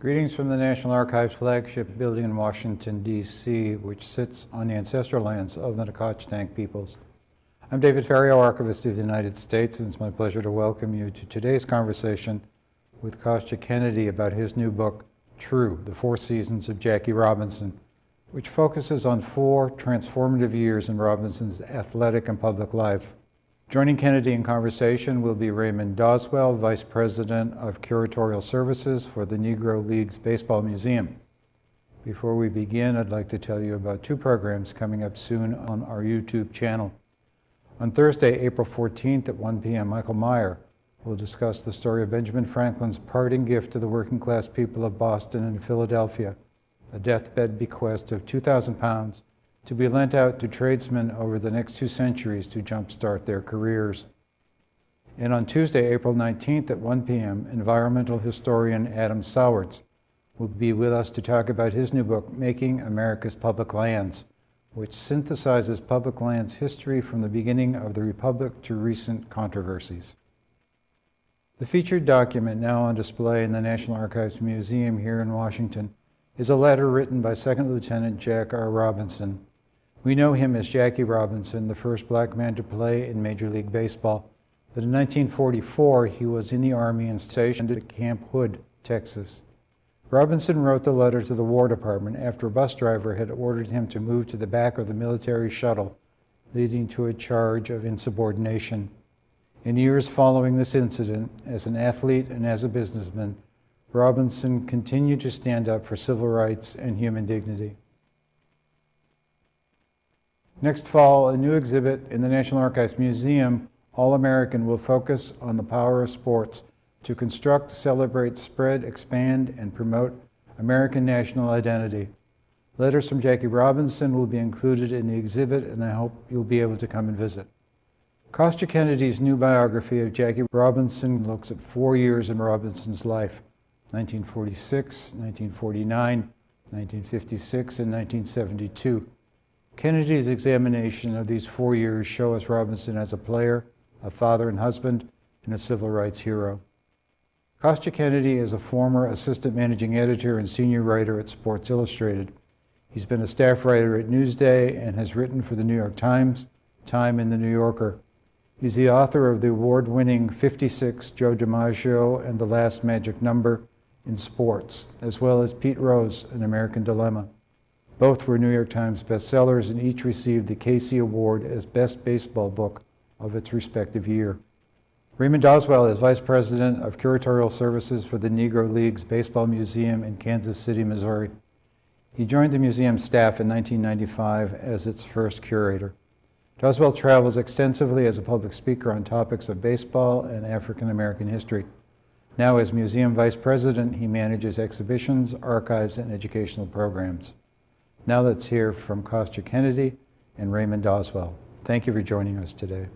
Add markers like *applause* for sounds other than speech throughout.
Greetings from the National Archives flagship building in Washington, D.C., which sits on the ancestral lands of the Nacotchtank peoples. I'm David Ferriero, Archivist of the United States, and it's my pleasure to welcome you to today's conversation with Kostya Kennedy about his new book, True, The Four Seasons of Jackie Robinson, which focuses on four transformative years in Robinson's athletic and public life. Joining Kennedy in conversation will be Raymond Doswell, Vice President of Curatorial Services for the Negro Leagues Baseball Museum. Before we begin, I'd like to tell you about two programs coming up soon on our YouTube channel. On Thursday, April 14th at 1 p.m., Michael Meyer will discuss the story of Benjamin Franklin's parting gift to the working class people of Boston and Philadelphia, a deathbed bequest of 2,000 pounds to be lent out to tradesmen over the next two centuries to jumpstart their careers. And on Tuesday, April 19th at 1 p.m., environmental historian Adam Sowards will be with us to talk about his new book, Making America's Public Lands, which synthesizes public lands history from the beginning of the Republic to recent controversies. The featured document now on display in the National Archives Museum here in Washington is a letter written by Second Lieutenant Jack R. Robinson, we know him as Jackie Robinson, the first black man to play in Major League Baseball. But in 1944, he was in the Army and stationed at Camp Hood, Texas. Robinson wrote the letter to the War Department after a bus driver had ordered him to move to the back of the military shuttle, leading to a charge of insubordination. In the years following this incident, as an athlete and as a businessman, Robinson continued to stand up for civil rights and human dignity. Next fall, a new exhibit in the National Archives Museum, All American, will focus on the power of sports to construct, celebrate, spread, expand, and promote American national identity. Letters from Jackie Robinson will be included in the exhibit, and I hope you'll be able to come and visit. Kostya Kennedy's new biography of Jackie Robinson looks at four years in Robinson's life 1946, 1949, 1956, and 1972. Kennedy's examination of these four years show us Robinson as a player, a father and husband, and a civil rights hero. Kostya Kennedy is a former assistant managing editor and senior writer at Sports Illustrated. He's been a staff writer at Newsday and has written for the New York Times, Time, and the New Yorker. He's the author of the award-winning 56 Joe DiMaggio and The Last Magic Number in Sports, as well as Pete Rose, An American Dilemma. Both were New York Times bestsellers and each received the Casey Award as Best Baseball Book of its respective year. Raymond Doswell is Vice President of Curatorial Services for the Negro Leagues Baseball Museum in Kansas City, Missouri. He joined the museum staff in 1995 as its first curator. Doswell travels extensively as a public speaker on topics of baseball and African American history. Now as museum vice president, he manages exhibitions, archives, and educational programs. Now let's hear from Kostya Kennedy and Raymond Doswell. Thank you for joining us today.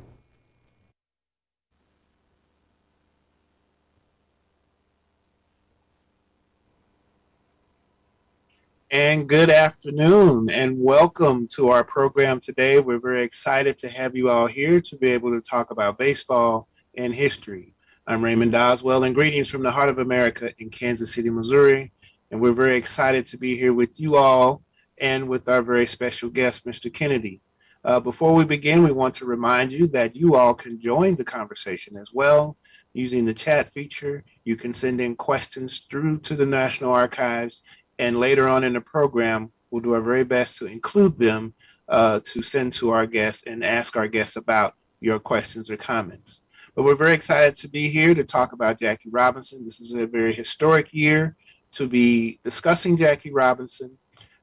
And good afternoon and welcome to our program today. We're very excited to have you all here to be able to talk about baseball and history. I'm Raymond Doswell and greetings from the heart of America in Kansas City, Missouri. And we're very excited to be here with you all and with our very special guest, Mr. Kennedy. Uh, before we begin, we want to remind you that you all can join the conversation as well using the chat feature. You can send in questions through to the National Archives, and later on in the program, we'll do our very best to include them uh, to send to our guests and ask our guests about your questions or comments. But we're very excited to be here to talk about Jackie Robinson. This is a very historic year to be discussing Jackie Robinson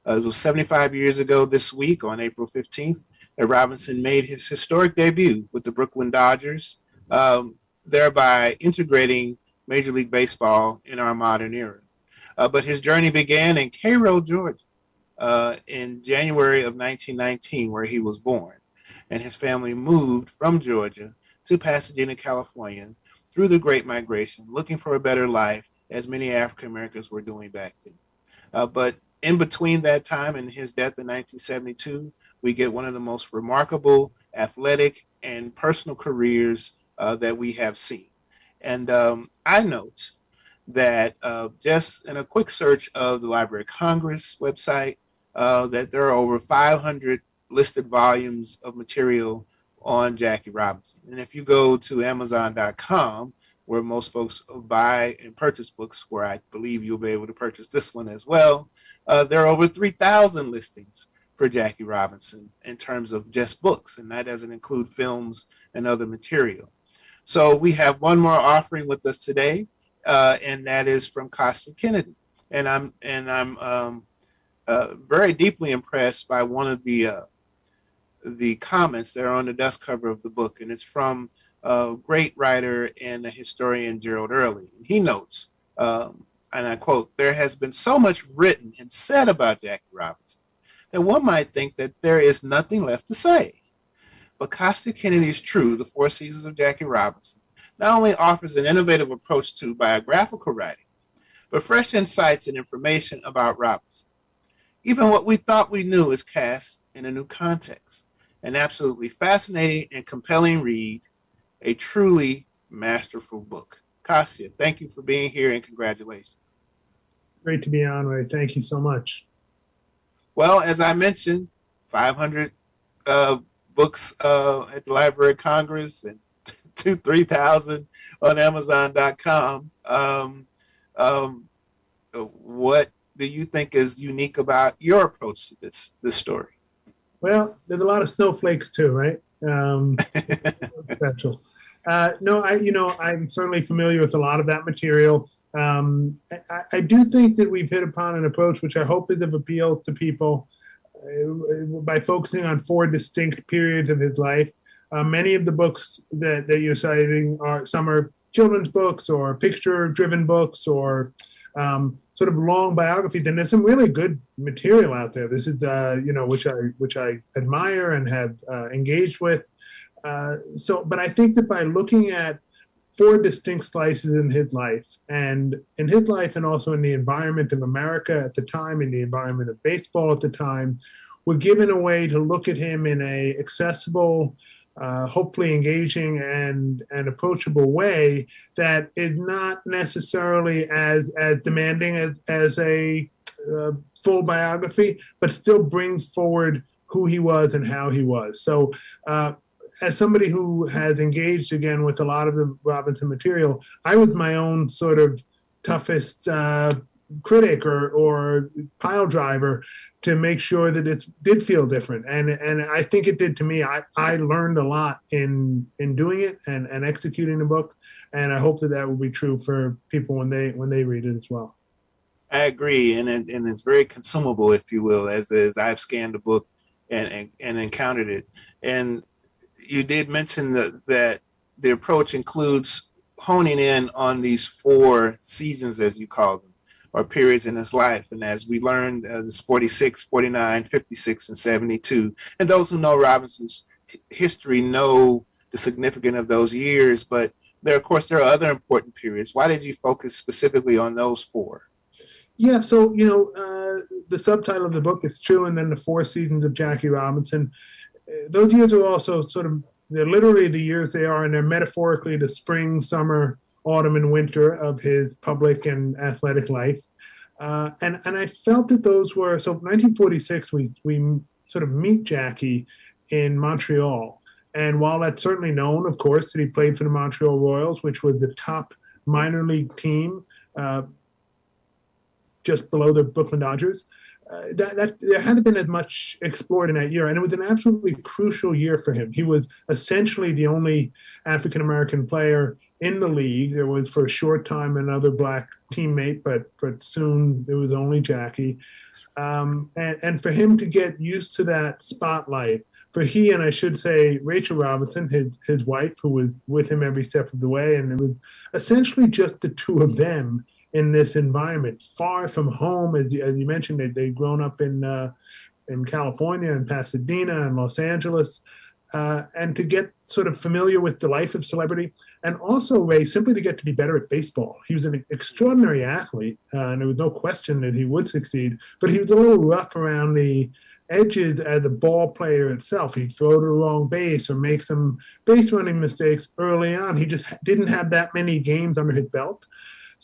uh, it was 75 years ago this week on April 15th that Robinson made his historic debut with the Brooklyn Dodgers, um, thereby integrating Major League Baseball in our modern era. Uh, but his journey began in Cairo, Georgia, uh, in January of 1919, where he was born. And his family moved from Georgia to Pasadena, California through the Great Migration, looking for a better life, as many African Americans were doing back then. Uh, but in between that time and his death in 1972, we get one of the most remarkable athletic and personal careers uh, that we have seen. And um, I note that uh, just in a quick search of the Library of Congress website, uh, that there are over 500 listed volumes of material on Jackie Robinson. And if you go to Amazon.com, where most folks buy and purchase books, where I believe you'll be able to purchase this one as well, uh, there are over 3,000 listings for Jackie Robinson in terms of just books, and that doesn't include films and other material. So we have one more offering with us today, uh, and that is from Kostya Kennedy. And I'm and I'm um, uh, very deeply impressed by one of the uh, the comments that are on the dust cover of the book, and it's from a great writer and a historian Gerald Early. He notes, um, and I quote, "There has been so much written and said about Jackie Robinson that one might think that there is nothing left to say." But Kostya Kennedy's True, The Four Seasons of Jackie Robinson, not only offers an innovative approach to biographical writing, but fresh insights and information about Robinson. Even what we thought we knew is cast in a new context. An absolutely fascinating and compelling read, a truly masterful book. Kostya, thank you for being here and congratulations. Great to be on, Ray. Thank you so much. Well, as I mentioned, 500 uh, books uh, at the Library of Congress and *laughs* two, 3,000 on Amazon.com. Um, um, what do you think is unique about your approach to this this story? Well, there's a lot of snowflakes too, right? Um, *laughs* special. Uh, no, I, you know, I'm certainly familiar with a lot of that material. Um, I, I, do think that we've hit upon an approach which I hope is of appeal to people uh, by focusing on four distinct periods of his life. Uh, many of the books that, that you're citing are some are children's books or picture-driven books or um, sort of long biographies. And there's some really good material out there. This is, uh, you know, which I which I admire and have uh, engaged with. Uh, so, but I think that by looking at four distinct slices in his life and in his life and also in the environment of America at the time, in the environment of baseball at the time, we're given a way to look at him in a accessible, uh, hopefully engaging and, and approachable way that is not necessarily as, as demanding as, as a uh, full biography, but still brings forward who he was and how he was. So uh, as somebody who has engaged again with a lot of the Robinson material, I was my own sort of toughest uh, critic or, or pile driver to make sure that it did feel different. And, and I think it did to me. I, I learned a lot in, in doing it and, and executing the book. And I hope that that will be true for people when they, when they read it as well. I agree. And, and, and it's very consumable, if you will, as, as I've scanned the book and, and, and encountered it. And you did mention that, that the approach includes honing in on these four seasons, as you call them, or periods in his life. And as we learned, uh, there's 46, 49, 56, and 72. And those who know Robinson's history know the significance of those years. But there, of course, there are other important periods. Why did you focus specifically on those four? Yeah, so, you know, uh, the subtitle of the book is true, and then the four seasons of Jackie Robinson. Those years are also sort of, they're literally the years they are, and they're metaphorically the spring, summer, autumn and winter of his public and athletic life. Uh, and, and I felt that those were, so 1946, we, we sort of meet Jackie in Montreal. And while that's certainly known, of course, that he played for the Montreal Royals, which was the top minor league team uh, just below the Brooklyn Dodgers, uh, that, that there hadn't been as much explored in that year, and it was an absolutely crucial year for him. He was essentially the only African American player in the league. There was for a short time another black teammate, but but soon it was only Jackie. Um, and, and for him to get used to that spotlight, for he and I should say Rachel Robinson, his his wife, who was with him every step of the way, and it was essentially just the two of them in this environment, far from home. As you, as you mentioned, they, they'd grown up in, uh, in California and Pasadena and Los Angeles. Uh, and to get sort of familiar with the life of celebrity, and also Ray simply to get to be better at baseball. He was an extraordinary athlete, uh, and there was no question that he would succeed. But he was a little rough around the edges as a ball player itself. He'd throw to the wrong base or make some base running mistakes early on. He just didn't have that many games under his belt.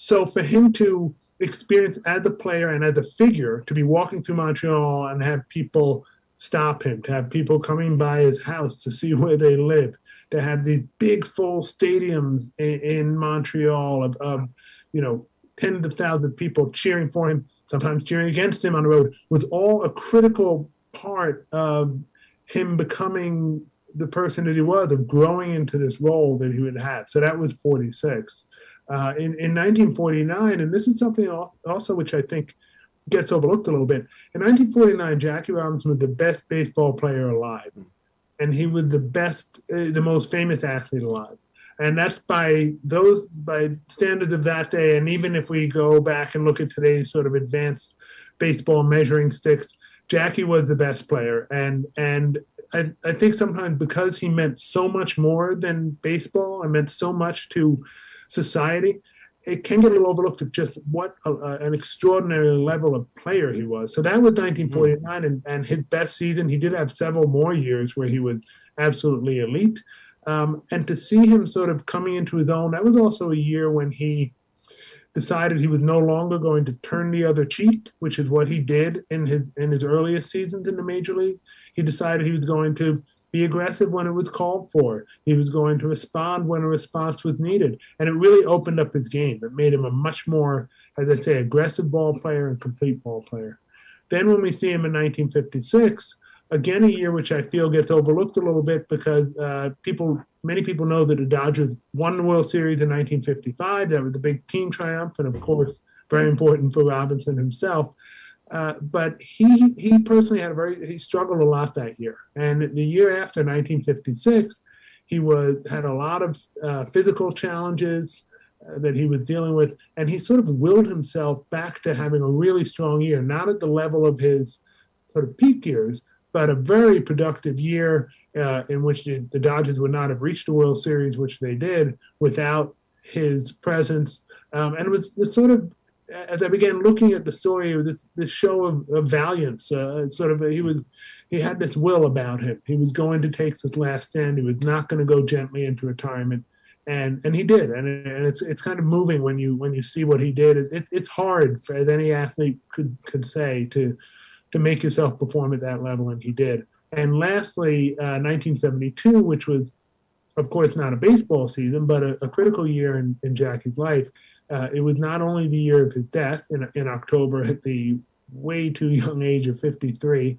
So for him to experience as a player and as a figure to be walking through Montreal and have people stop him, to have people coming by his house to see *laughs* where they live, to have these big full stadiums in, in Montreal of, of, you know, tens of thousands of people cheering for him, sometimes cheering against him on the road, was all a critical part of him becoming the person that he was, of growing into this role that he would have. So that was 46. Uh, in, in 1949, and this is something also which I think gets overlooked a little bit. In 1949, Jackie Robinson was the best baseball player alive, and he was the best, uh, the most famous athlete alive. And that's by those by standards of that day. And even if we go back and look at today's sort of advanced baseball measuring sticks, Jackie was the best player. And and I, I think sometimes because he meant so much more than baseball, and meant so much to society, it can get a little overlooked of just what a, an extraordinary level of player he was. So that was 1949, mm-hmm. and, and his best season. He did have several more years where he was absolutely elite. Um, and to see him sort of coming into his own, that was also a year when he decided he was no longer going to turn the other cheek, which is what he did in his in his earliest seasons in the major leagues. He decided he was going to be aggressive when it was called for. He was going to respond when a response was needed. And it really opened up his game. It made him a much more, as I say, aggressive ball player and complete ball player. Then when we see him in 1956, again, a year which I feel gets overlooked a little bit because uh, people, many people know that the Dodgers won the World Series in 1955. That was a big team triumph. And of course, very important for Robinson himself. Uh, but he he personally had a very he struggled a lot that year, and the year after 1956, he was had a lot of uh, physical challenges uh, that he was dealing with, and he sort of willed himself back to having a really strong year, not at the level of his sort of peak years, but a very productive year uh, in which the, the Dodgers would not have reached the World Series, which they did without his presence. Um, and it was the sort of as I began looking at the story this this show of, of valiance, uh, sort of he was he had this will about him. He was going to take his last stand. He was not going to go gently into retirement, and and he did. And, and it's it's kind of moving when you when you see what he did. It, it, it's hard for as any athlete could could say to to make yourself perform at that level, and he did. And lastly, uh, 1972, which was of course not a baseball season, but a, a critical year in, in Jackie's life uh, it was not only the year of his death in, in October at the way too young age of 53,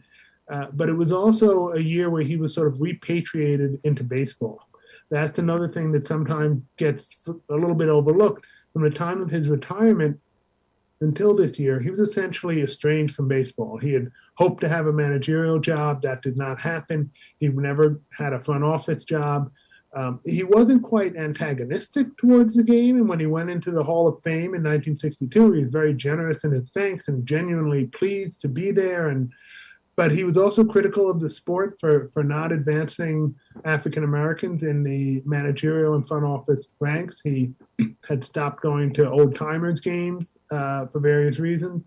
uh, but it was also a year where he was sort of repatriated into baseball. That's another thing that sometimes gets a little bit overlooked. From the time of his retirement until this year, he was essentially estranged from baseball. He had hoped to have a managerial job. That did not happen. He never had a front office job. Um, he wasn't quite antagonistic towards the game, and when he went into the Hall of Fame in 1962, he was very generous in his thanks and genuinely pleased to be there. And but he was also critical of the sport for for not advancing African Americans in the managerial and front office ranks. He had stopped going to old timers games uh, for various reasons,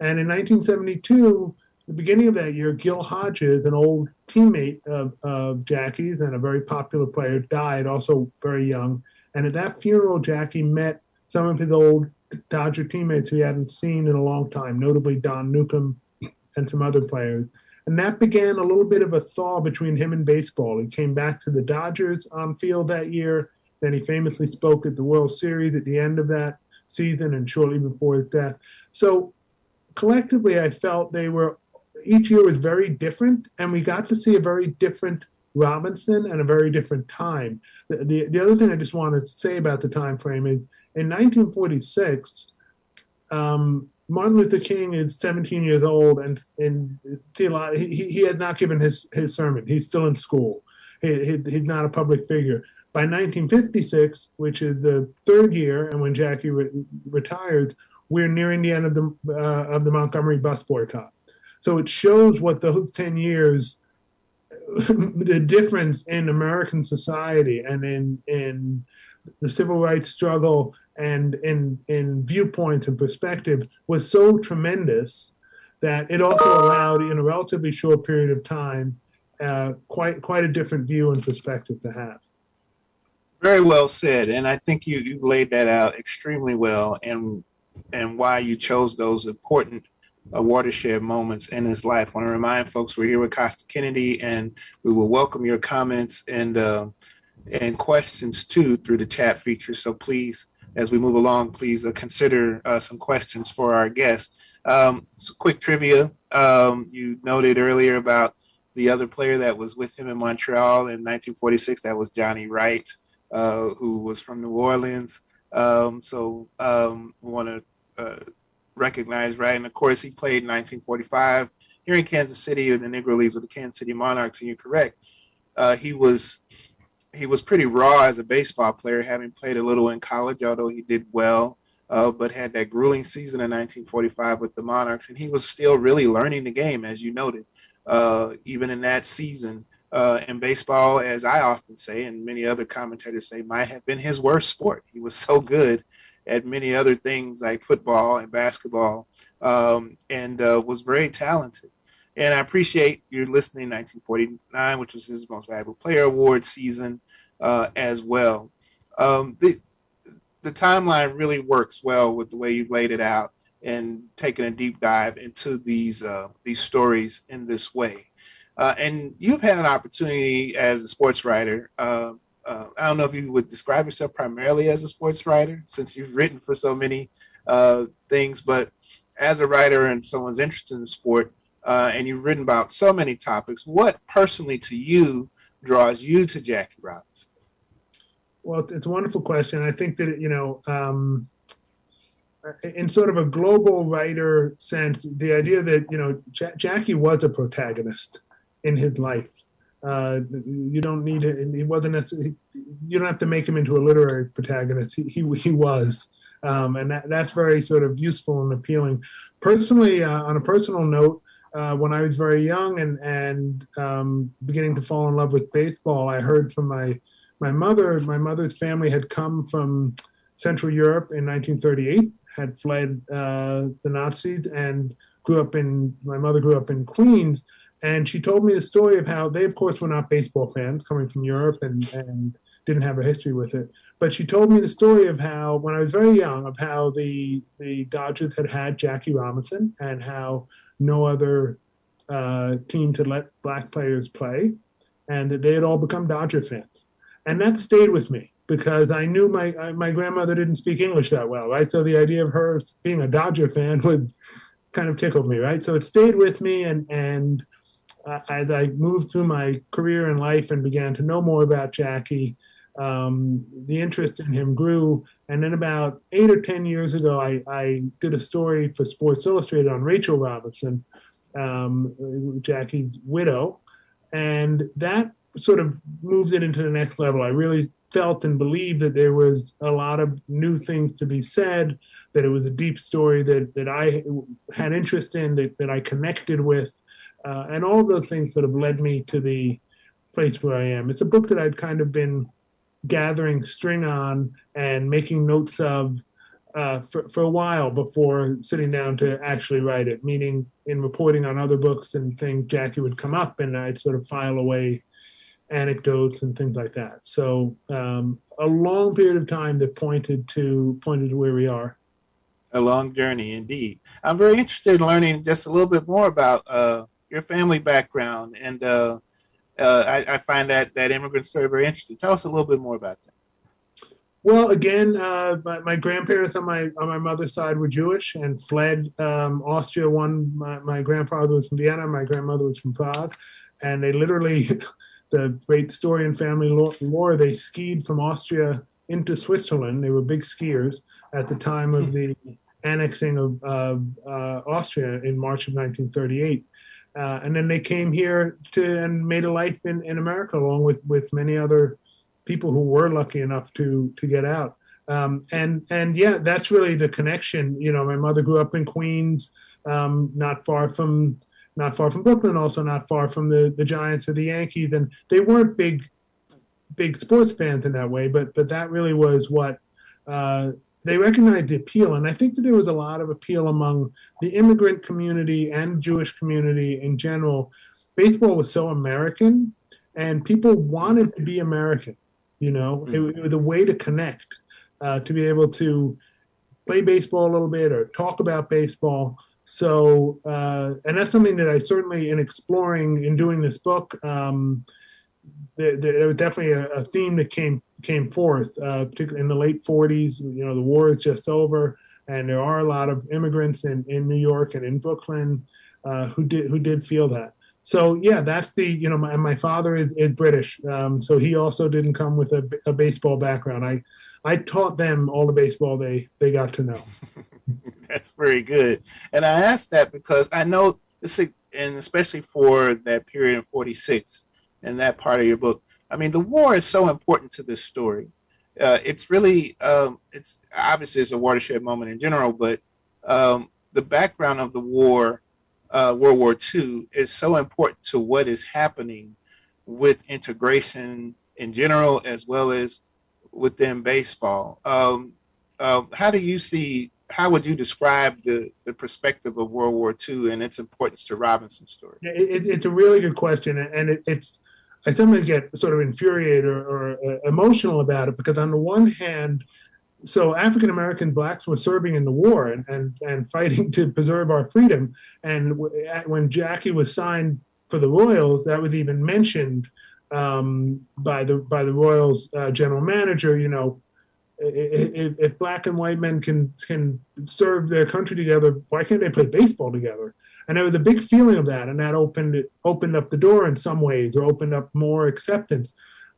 and in 1972 the beginning of that year, Gil Hodges, an old teammate of, of Jackie's and a very popular player, died also very young. And at that funeral, Jackie met some of his old Dodger teammates who he hadn't seen in a long time, notably Don Newcombe and some other players. And that began a little bit of a thaw between him and baseball. He came back to the Dodgers on field that year. Then he famously spoke at the World Series at the end of that season and shortly before his death. So collectively, I felt they were each year was very different, and we got to see a very different Robinson and a very different time. The, the, the other thing I just wanted to say about the time frame is in 1946, um, Martin Luther King is 17 years old, and and he, he had not given his, his sermon. He's still in school. He, he, he's not a public figure. By 1956, which is the third year, and when Jackie re- retires, we're nearing the end of the uh, of the Montgomery bus boycott. So it shows what those 10 years, *laughs* the difference in American society and in, in the civil rights struggle and in, in viewpoints and perspective was so tremendous that it also allowed, in a relatively short period of time, uh, quite quite a different view and perspective to have. Very well said, and I think you you laid that out extremely well, and and why you chose those important watershed moments in his life. I want to remind folks we're here with Kostya Kennedy, and we will welcome your comments and uh, and questions too through the chat feature. So please, as we move along, please uh, consider uh, some questions for our guests. Um, so quick trivia: um, you noted earlier about the other player that was with him in Montreal in 1946. That was Johnny Wright uh, who was from New Orleans. Um, so um, want to uh, recognize, right? And of course, he played in 1945 here in Kansas City in the Negro Leagues with the Kansas City Monarchs. And you're correct. Uh, he was he was pretty raw as a baseball player, having played a little in college, although he did well. Uh, but had that grueling season in 1945 with the Monarchs, and he was still really learning the game, as you noted. Uh, even in that season, uh, and baseball, as I often say, and many other commentators say, might have been his worst sport. He was so good at many other things like football and basketball, um, and uh, was very talented. And I appreciate you listening. 1949, which was his most valuable player award season, uh, as well. Um, the the timeline really works well with the way you laid it out and taking a deep dive into these uh, these stories in this way. Uh, and you've had an opportunity as a sports writer. Uh, uh, I don't know if you would describe yourself primarily as a sports writer, since you've written for so many uh, things. But as a writer and someone's interested in the sport, uh, and you've written about so many topics, what personally to you draws you to Jackie Robinson? Well, it's a wonderful question. I think that you know, um, in sort of a global writer sense, the idea that you know Jackie was a protagonist in his life. Uh, you don't need it. He wasn't necessarily. You don't have to make him into a literary protagonist. He he, he was, um, and that, that's very sort of useful and appealing. Personally, uh, on a personal note, uh, when I was very young and and um, beginning to fall in love with baseball, I heard from my my mother. My mother's family had come from Central Europe in 1938, had fled uh, the Nazis, and grew up in. My mother grew up in Queens and she told me the story of how they, of course, were not baseball fans coming from Europe and, and didn't have a history with it. But she told me the story of how, when I was very young, of how the the Dodgers had had Jackie Robinson and how no other uh, team to let black players play, and that they had all become Dodger fans, and that stayed with me because I knew my my grandmother didn't speak English that well, right? So the idea of her being a Dodger fan *laughs* would kind of tickled me, right? So it stayed with me, and and as I moved through my career and life and began to know more about Jackie, um, the interest in him grew. And then about eight or 10 years ago, I, I did a story for Sports Illustrated on Rachel Robinson, um, Jackie's widow. And that sort of moved it into the next level. I really felt and believed that there was a lot of new things to be said, that it was a deep story that, that I had interest in, that, that I connected with. Uh, and all those things sort of led me to the place where I am. It's a book that I'd kind of been gathering string on and making notes of uh, for, for a while before sitting down to actually write it, meaning in reporting on other books and things, Jackie would come up and I'd sort of file away anecdotes and things like that. So um, a long period of time that pointed to pointed to where we are. A long journey indeed. I'm very interested in learning just a little bit more about uh, your family background, and uh, uh, I, I, find that that immigrant story very interesting. Tell us a little bit more about that. Well, again, uh, my, my, grandparents on my on my mother's side were Jewish and fled um, Austria. One, my, my, grandfather was from Vienna, my grandmother was from Prague, and they literally, *laughs* the great story in family lore, they skied from Austria into Switzerland. They were big skiers at the time of the annexing of uh, Austria in March of 1938. Uh, and then they came here to and made a life in, in America along with, with many other people who were lucky enough to to get out. Um, and and yeah, that's really the connection. You know, my mother grew up in Queens, um, not far from not far from Brooklyn, also not far from the the Giants or the Yankees, and they weren't big big sports fans in that way, but but that really was what uh, they recognized the appeal, and I think that there was a lot of appeal among the immigrant community and Jewish community in general. Baseball was so American, and people wanted to be American. You know, it, it was a way to connect, uh, to be able to play baseball a little bit or talk about baseball. So, uh, and that's something that I certainly, in exploring in doing this book, um, there, there was definitely a, a theme that came came forth, uh, particularly in the late 40s. You know, the war is just over, and there are a lot of immigrants in, in New York and in Brooklyn uh, who did who did feel that. So yeah, that's the you know my my father is, is British, um, so he also didn't come with a, a baseball background. I I taught them all the baseball they they got to know. *laughs* That's very good. And I asked that because I know this, and especially for that period in 46 and that part of your book. I mean, the war is so important to this story. Uh, it's really, um, it's obviously it's a watershed moment in general, but um, the background of the war, uh, World War II, is so important to what is happening with integration in general, as well as within baseball. Um, uh, how do you see how would you describe the, the perspective of World War II and its importance to Robinson's story? It, it's a really good question, and it, it's I sometimes get sort of infuriated or, or uh, emotional about it because on the one hand, so African American blacks were serving in the war and, and, and *laughs* fighting to preserve our freedom. And when Jackie was signed for the Royals, that was even mentioned um, by the by the Royals uh, general manager. You know, if, if, black and white men can can serve their country together, why can't they play baseball together? And there was a big feeling of that, and that opened it opened up the door in some ways, or opened up more acceptance.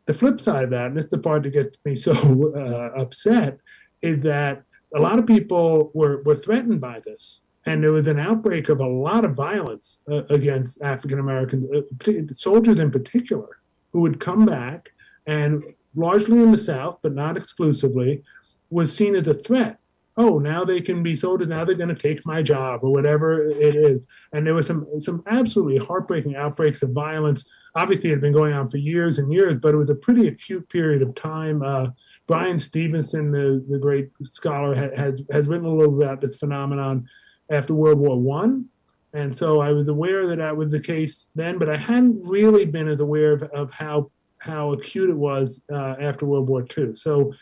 The flip side of that, and this is the part that gets me *laughs* so uh, upset, is that a lot of people were were threatened by this, and there was an outbreak of a lot of violence uh, against African American uh, soldiers in particular, who would come back and largely in the South, but not exclusively, was seen as a threat. Oh, now they can be soldiers. Now they're going to take my job or whatever it is. And there was some some absolutely heartbreaking outbreaks of violence. Obviously, it had been going on for years and years, but it was a pretty acute period of time. Uh, Bryan Stevenson, the, the great scholar, has has written a little about this phenomenon after World War One, and so I was aware that that was the case then, but I hadn't really been as aware of, of how how acute it was uh, after World War II. So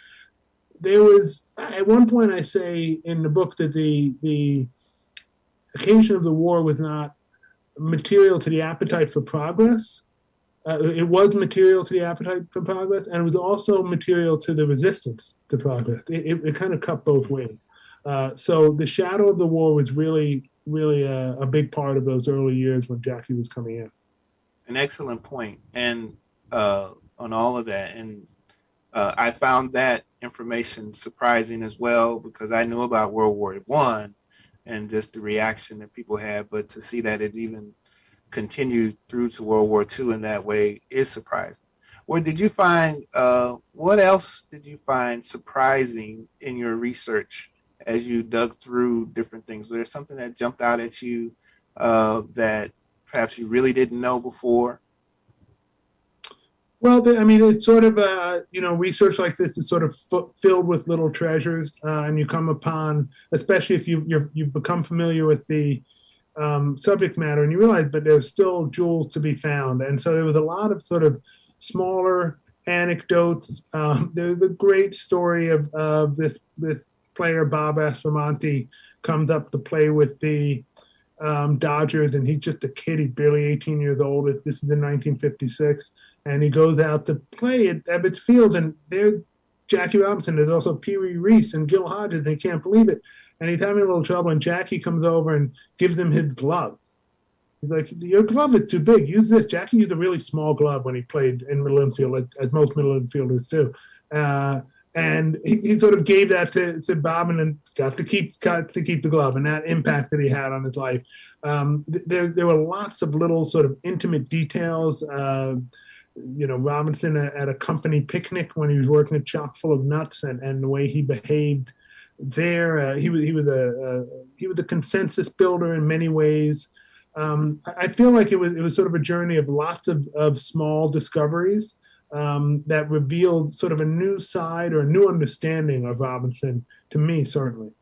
there was at one point I say in the book that the the occasion of the war was not material to the appetite for progress. Uh, it was material to the appetite for progress, and it was also material to the resistance to progress. It, it, it kind of cut both ways. Uh, so the shadow of the war was really, really a, a, big part of those early years when Jackie was coming in. An excellent point, and uh, on all of that. And uh, I found that information surprising as well because I knew about World War One and just the reaction that people had, but to see that it even continued through to World War II in that way is surprising. What did you find? Uh, what else did you find surprising in your research as you dug through different things? Was there something that jumped out at you uh, that perhaps you really didn't know before? Well, I mean, it's sort of uh, you know research like this is sort of filled with little treasures, uh, and you come upon, especially if you you you've become familiar with the um, subject matter, and you realize, but there's still jewels to be found, and so there was a lot of sort of smaller anecdotes. Um, there's a great story of, of this this player Bob Aspromonte comes up to play with the um, Dodgers, and he's just a kid. He's barely 18 years old. This is in 1956 and he goes out to play at Ebbets Field, and there, Jackie Robinson. There's also Pee Wee Reese and Gil Hodges. They can't believe it, and he's having a little trouble. And Jackie comes over and gives him his glove. He's like, "Your glove is too big. Use this." Jackie used a really small glove when he played in middle infield, as most middle infielders do. Uh, and he, he, sort of gave that to, to Bob and got to keep got to keep the glove and that impact that he had on his life. Um, there, there were lots of little sort of intimate details. Uh, you know Robinson at a company picnic when he was working a chock full of nuts and, and the way he behaved there. Uh, he was he was a uh, he was a consensus builder in many ways. Um, I feel like it was it was sort of a journey of lots of, of small discoveries um, that revealed sort of a new side or a new understanding of Robinson to me certainly.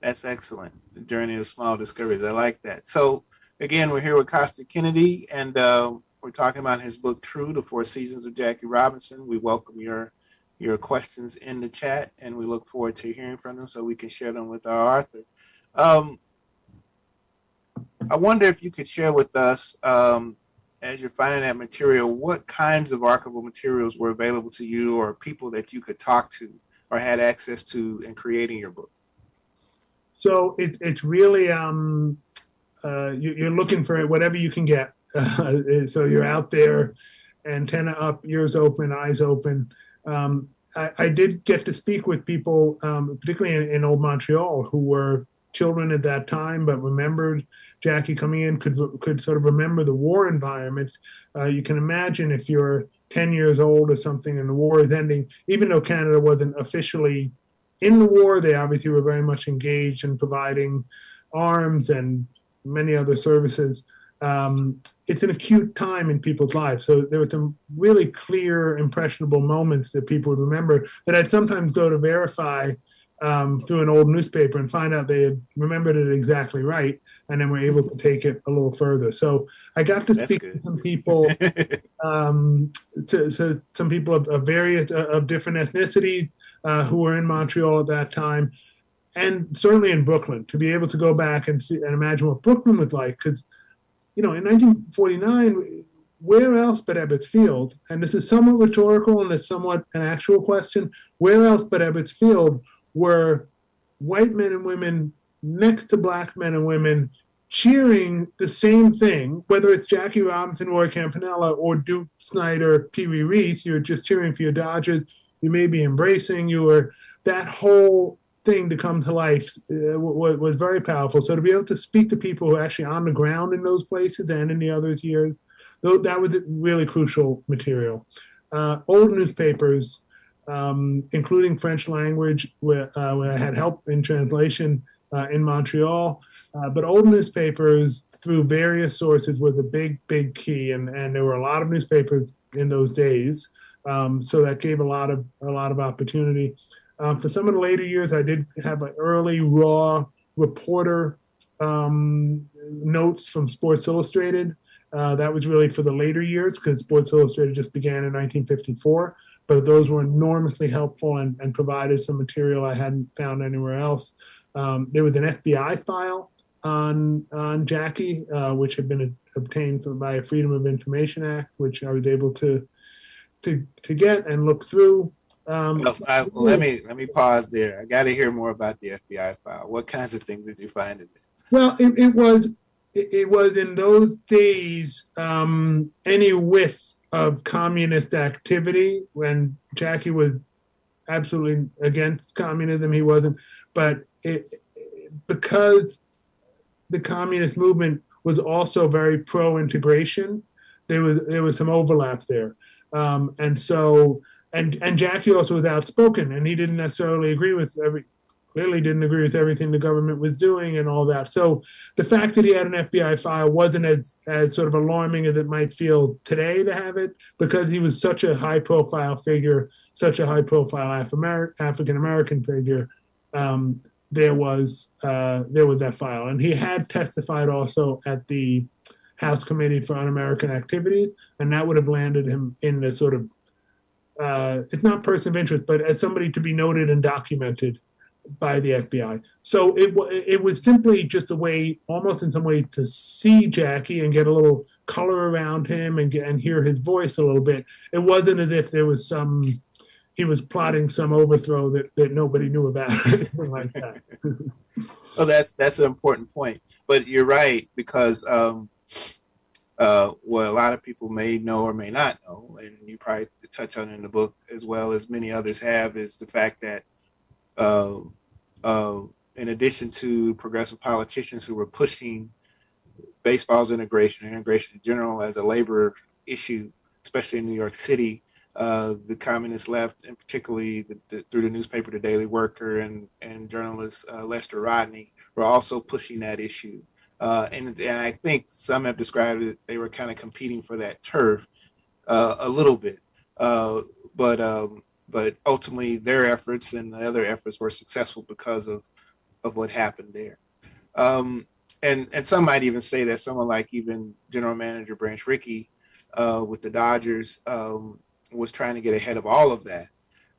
That's excellent. The journey of small discoveries. I like that. So again, we're here with Kostya Kennedy, and uh, we're talking about his book True: The Four Seasons of Jackie Robinson. We welcome your your questions in the chat, and we look forward to hearing from them so we can share them with our author. Um, I wonder if you could share with us, um, as you're finding that material, what kinds of archival materials were available to you, or people that you could talk to or had access to in creating your book. So it, it's really um, uh, you, you're looking for whatever you can get. Uh, *laughs* so you're out there, antenna up, ears open, eyes open. Um, I, I, did get to speak with people, um, particularly in, in, old Montreal, who were children at that time, but remembered Jackie coming in, could could sort of remember the war environment. Uh, you can imagine if you're 10 years old or something and the war is ending, even though Canada wasn't officially in the war, they obviously were very much engaged in providing arms and many other services. Um, it's an acute time in people's lives. So there were some really clear, impressionable moments that people would remember that I'd sometimes go to verify um, through an old newspaper and find out they had remembered it exactly right, and then we're able to take it a little further. So I got to speak to some people, *laughs* um, to, to, some people of, of various uh, of different ethnicity uh, who were in Montreal at that time, and certainly in Brooklyn to be able to go back and see and imagine what Brooklyn was like because you know in 1949 where else but Ebbets Field and this is somewhat rhetorical and it's somewhat an actual question where else but Ebbets Field were white men and women next to black men and women cheering the same thing, whether it's Jackie Robinson, Roy Campanella, or Duke Snider, Pee Wee Reese, you're just cheering for your Dodgers. You may be embracing your that whole thing to come to life uh, was, very powerful. So to be able to speak to people who are actually on the ground in those places and in the other years, that was really crucial material. Uh, old newspapers um, including French language, where, uh, where, I had help in translation uh, in Montreal. Uh, but old newspapers through various sources was a big, big key, and, and there were a lot of newspapers in those days. Um, so that gave a lot of a lot of opportunity. Um, for some of the later years, I did have an early raw reporter um, notes from Sports Illustrated. Uh, that was really for the later years because Sports Illustrated just began in 1954 but those were enormously helpful and, and provided some material I hadn't found anywhere else. Um, there was an FBI file on on Jackie, uh, which had been a, obtained by a Freedom of Information Act, which I was able to to to get and look through. Um, well, I, well, let me let me pause there. I got to hear more about the FBI file. What kinds of things did you find in there? Well, it, it was it, it, was in those days um, any whiff of communist activity when Jackie was absolutely against communism. He wasn't, but it, because the communist movement was also very pro-integration, there was there was some overlap there, um, and so and and Jackie also was outspoken, and he didn't necessarily agree with every clearly didn't agree with everything the government was doing and all that. So the fact that he had an FBI file wasn't as, as sort of alarming as it might feel today to have it because he was such a high profile figure, such a high profile African American figure. Um, there was uh, there was that file, and he had testified also at the House Committee for Un-American Activities, and that would have landed him in the sort of uh, it's not person of interest, but as somebody to be noted and documented by the FBI. So it it was simply just a way, almost in some way, to see Jackie and get a little color around him and get and hear his voice a little bit. It wasn't as if there was some he was plotting some overthrow that, that nobody knew about, *laughs* like that. well, *laughs* that's that's an important point. But you're right because um, uh, what a lot of people may know or may not know, and you probably touch on in the book as well as many others have, is the fact that uh, uh, in addition to progressive politicians who were pushing baseball's integration, integration in general as a labor issue, especially in New York City, uh, the communist left, and particularly the, the, through the newspaper The Daily Worker and, and journalist uh, Lester Rodney, were also pushing that issue. Uh, and, and I think some have described it, they were kind of competing for that turf uh, a little bit. Uh, but um, but ultimately their efforts and the other efforts were successful because of of what happened there. Um, and and some might even say that someone like even General Manager Branch Rickey uh, with the Dodgers um, was trying to get ahead of all of that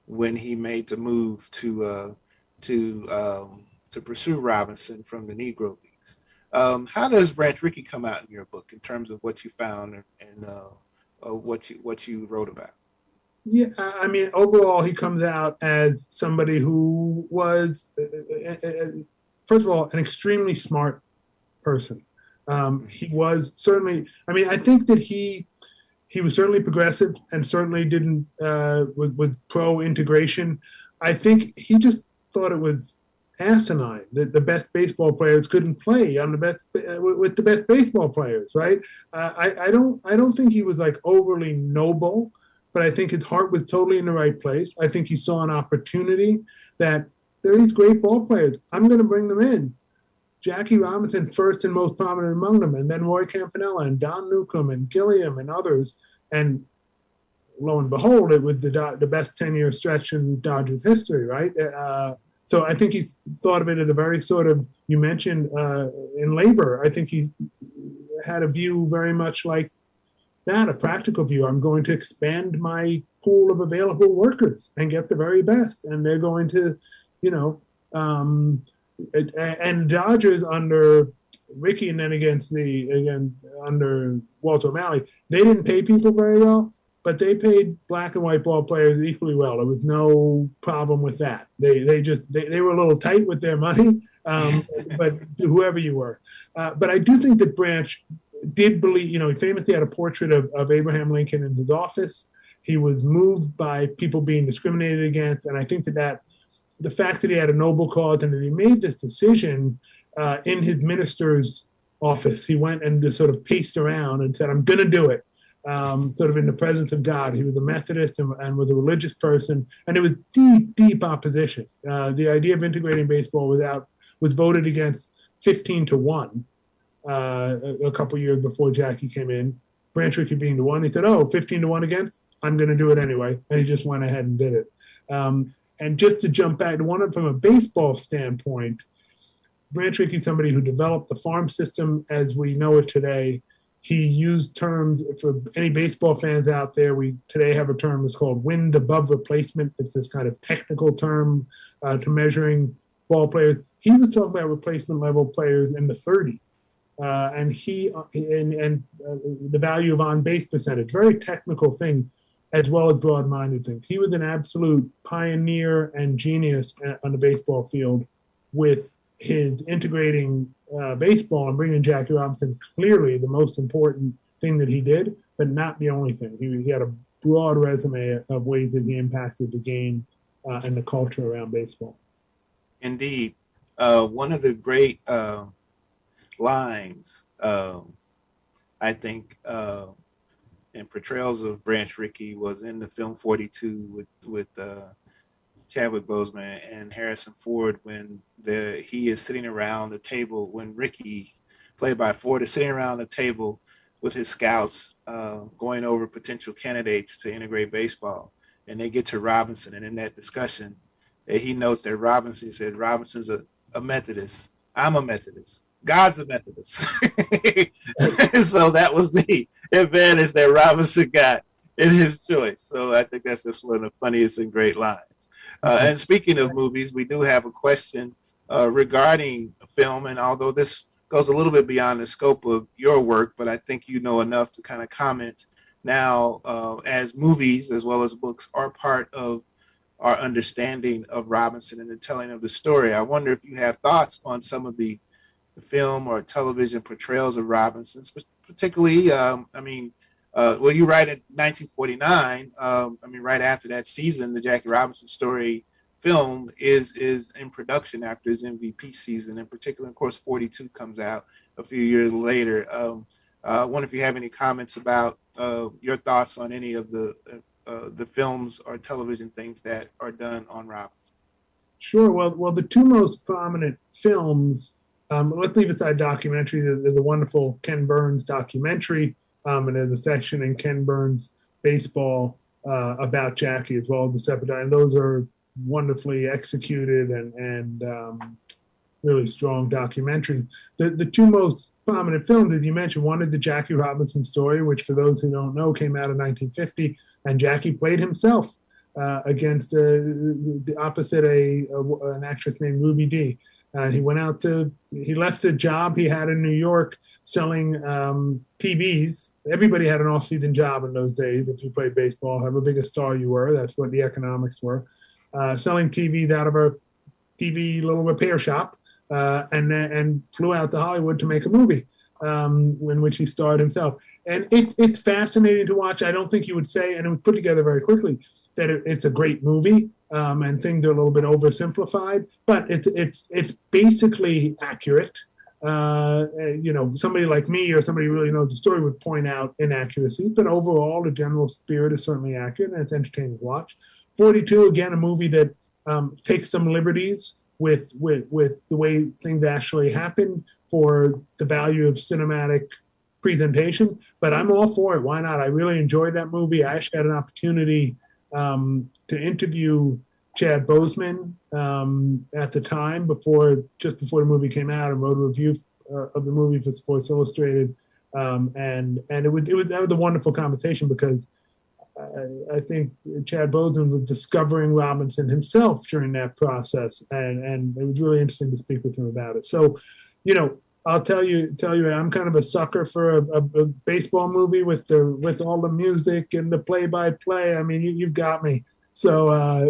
when he made the move to uh, to um, to pursue Robinson from the Negro Leagues. Um, how does Branch Rickey come out in your book in terms of what you found and, uh, uh, what you what you wrote about? Yeah, I mean, overall, he comes out as somebody who was, uh, uh, first of all, an extremely smart person. Um, he was certainly. I mean, I think that he he was certainly progressive and certainly didn't uh, with, with pro integration. I think he just thought it was asinine that the best baseball players couldn't play on the best uh, with the best baseball players, right? Uh, I, I don't I don't think he was like overly noble, but I think his heart was totally in the right place. I think he saw an opportunity that there are these great ball players. I'm going to bring them in. Jackie Robinson, first and most prominent among them, and then Roy Campanella and Don Newcombe and Gilliam and others. And lo and behold, it was the the best ten year stretch in Dodgers history, right? Uh, so I think he's thought of it as a very sort of you mentioned uh, in labor. I think he had a view very much like that, a practical view. I'm going to expand my pool of available workers and get the very best, and they're going to, you know. Um, and Dodgers under Rickey and then against the again under Walter O'Malley, they didn't pay people very well, but they paid black and white ball players equally well. There was no problem with that. They they just they, they were a little tight with their money, um, *laughs* but whoever you were. Uh, but I do think that Branch did believe, you know, he famously had a portrait of, of Abraham Lincoln in his office. He was moved by people being discriminated against, and I think that that the fact that he had a noble cause and that he made this decision uh, in his minister's office, he went and just sort of paced around and said, "I'm going to do it." Um, sort of in the presence of God. He was a Methodist and, and, was a religious person, and it was deep, deep opposition. Uh, the idea of integrating baseball without was voted against 15 to one uh, a, a couple years before Jackie came in. Branch Rickey being the one, he said, "Oh, 15 to one against. I'm going to do it anyway," and he just went ahead and did it. Um, and just to jump back to one from a baseball standpoint, Branch Rickey, somebody who developed the farm system as we know it today, he used terms for any baseball fans out there. We today have a term that's called wins above replacement. It's this kind of technical term uh, to measuring ball players. He was talking about replacement level players in the 30s. Uh, and he and, and uh, the value of on base percentage, very technical thing as well as broad-minded things. He was an absolute pioneer and genius on the baseball field with his integrating uh, baseball and bringing Jackie Robinson clearly the most important thing that he did, but not the only thing. He, he had a broad resume of ways that he impacted the game uh, and the culture around baseball. Indeed. Uh, one of the great uh, lines, um, I think, uh, and portrayals of Branch Rickey was in the film 42 with with uh, Chadwick Boseman and Harrison Ford when the he is sitting around the table when Rickey, played by Ford, is sitting around the table with his scouts uh, going over potential candidates to integrate baseball, and they get to Robinson, and in that discussion, he notes that Robinson said Robinson's a, a Methodist. I'm a Methodist. God's a Methodist. *laughs* so that was the advantage that Robinson got in his choice. So I think that's just one of the funniest and great lines. Uh, and speaking of movies, we do have a question uh, regarding film. And although this goes a little bit beyond the scope of your work, but I think you know enough to kind of comment now uh, as movies as well as books are part of our understanding of Robinson and the telling of the story. I wonder if you have thoughts on some of the film or television portrayals of Robinson, particularly, um, I mean, uh, well, you write in 1949. Um, I mean, right after that season, the Jackie Robinson story film is is in production after his MVP season. In particular, of course, 42 comes out a few years later. Um, uh, I wonder if you have any comments about uh, your thoughts on any of the uh, uh, the films or television things that are done on Robinson. Sure. Well, well, the two most prominent films um, let's leave aside documentary. The a wonderful Ken Burns documentary, um, and there's a section in Ken Burns baseball uh, about Jackie as well as the Sepidine. And those are wonderfully executed and and um, really strong documentaries. The the two most prominent films, as you mentioned, one is the Jackie Robinson story, which for those who don't know came out in 1950, and Jackie played himself uh, against uh, the opposite a, a, an actress named Ruby Dee. And he went out to he left the job he had in New York selling um, TVs. Everybody had an off-season job in those days. If you played baseball, however big a star you were, that's what the economics were. Uh, selling TVs out of a TV little repair shop, uh, and and flew out to Hollywood to make a movie um, in which he starred himself. And it, it's fascinating to watch. I don't think you would say, and it was put together very quickly, that it, it's a great movie um, and things are a little bit oversimplified, but it's it's it's basically accurate. Uh, you know, somebody like me or somebody who really knows the story would point out inaccuracies, but overall, the general spirit is certainly accurate and it's entertaining to watch. 42, again, a movie that um, takes some liberties with with with the way things actually happen for the value of cinematic presentation. But I'm all for it. Why not? I really enjoyed that movie. I actually had an opportunity um, to interview Chad Boseman um, at the time before just before the movie came out and wrote a review uh, of the movie for Sports Illustrated. Um, and and it was, it was that was a wonderful conversation because I, I, think Chad Boseman was discovering Robinson himself during that process, and and it was really interesting to speak with him about it. So, you know, I'll tell you, tell you, I'm kind of a sucker for a, a, a baseball movie with the with all the music and the play by play. I mean, you, have got me. So uh,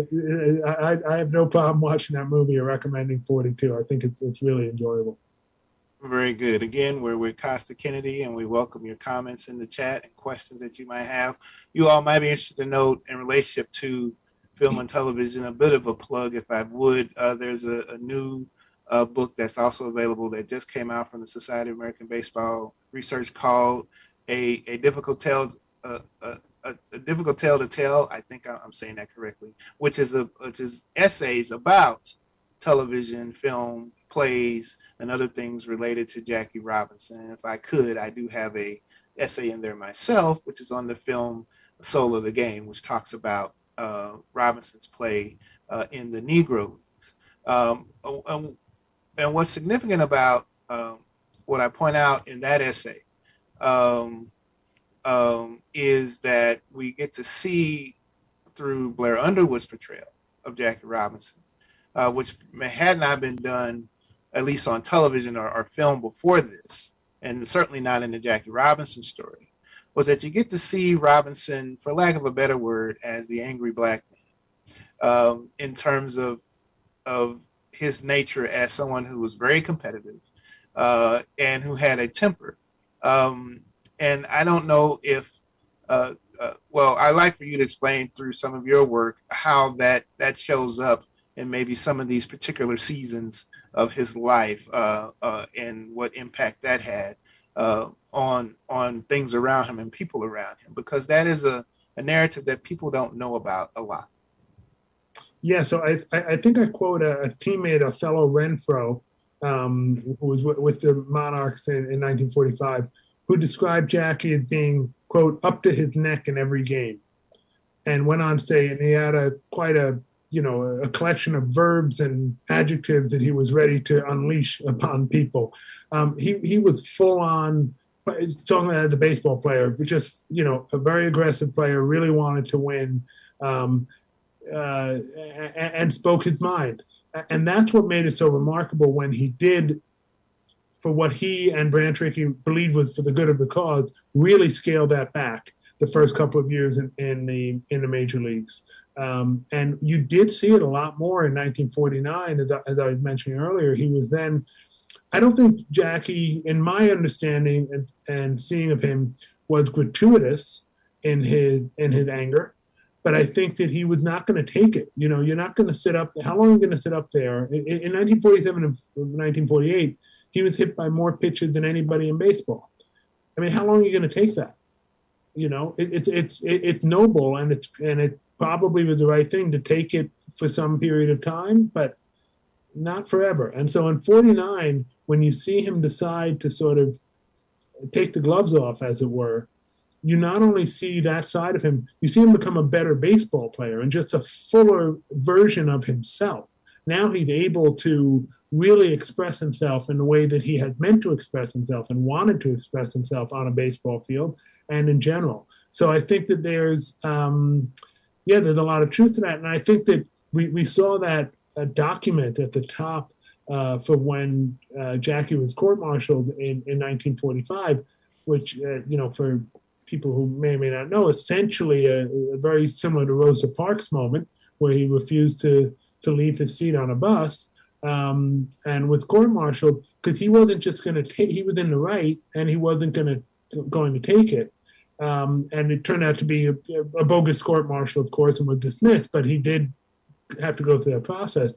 I, I have no problem watching that movie or recommending 42. I think it's, it's really enjoyable. Very good. Again, we're with Kostya Kennedy, and we welcome your comments in the chat and questions that you might have. You all might be interested to note in relationship to film and television, a bit of a plug, if I would. Uh, there's a, a new uh, book that's also available that just came out from the Society of American Baseball Research called "A A Difficult Tale." Uh, a, a, difficult tale to tell. I think I'm saying that correctly, which is a which is essays about television, film, plays, and other things related to Jackie Robinson. And if I could, I do have a essay in there myself, which is on the film Soul of the Game, which talks about uh, Robinson's play uh, in the Negro Leagues. Um, and what's significant about um, what I point out in that essay um, um, is that we get to see through Blair Underwood's portrayal of Jackie Robinson, uh, which had not been done at least on television or, or, film before this, and certainly not in the Jackie Robinson story, was that you get to see Robinson, for lack of a better word, as the angry black man, um, in terms of of his nature as someone who was very competitive uh, and who had a temper. Um, and I don't know if, uh, uh, well, I'd like for you to explain through some of your work how that that shows up in maybe some of these particular seasons of his life uh, uh, and what impact that had uh, on on things around him and people around him, because that is a, a narrative that people don't know about a lot. Yeah, so I, I think I quote a, teammate, Othello Renfroe, um, who was with the Monarchs in, in 1945, who described Jackie as being, quote, up to his neck in every game. And went on to say, and he had a quite a, you know, a collection of verbs and adjectives that he was ready to unleash upon people. Um, he, he was full on, talking about the baseball player, just, you know, a very aggressive player, really wanted to win. Um, uh, and spoke his mind. And that's what made it so remarkable when he did, for what he and Branch-Rickey believed was for the good of the cause, really scale that back the first couple of years in, in the in the major leagues. Um, and you did see it a lot more in 1949, as I, as I earlier. He was then, I don't think Jackie, in my understanding and, and seeing of him, was gratuitous in his in his anger but I think that he was not going to take it. You know, you're not going to sit up. How long are you going to sit up there? In, in 1947 and 1948, he was hit by more pitches than anybody in baseball. I mean, how long are you going to take that? You know, it, it's it's it, it's noble and it's and it probably was the right thing to take it for some period of time, but not forever. And so in 49, when you see him decide to sort of take the gloves off, as it were, you not only see that side of him, you see him become a better baseball player and just a fuller version of himself. Now he's able to really express himself in the way that he had meant to express himself and wanted to express himself on a baseball field and in general. So I think that there's, um, yeah, there's a lot of truth to that. And I think that we, we saw that uh, document at the top uh, for when uh, Jackie was court-martialed in, in 1945, which, uh, you know, for people who may or may not know, essentially a, a very similar to Rosa Parks moment where he refused to, to leave his seat on a bus um, and was court-martialed because he wasn't just going to take, he was in the right and he wasn't going to, going to take it. Um, and it turned out to be a, a bogus court-martial, of course, and was dismissed, but he did have to go through that process.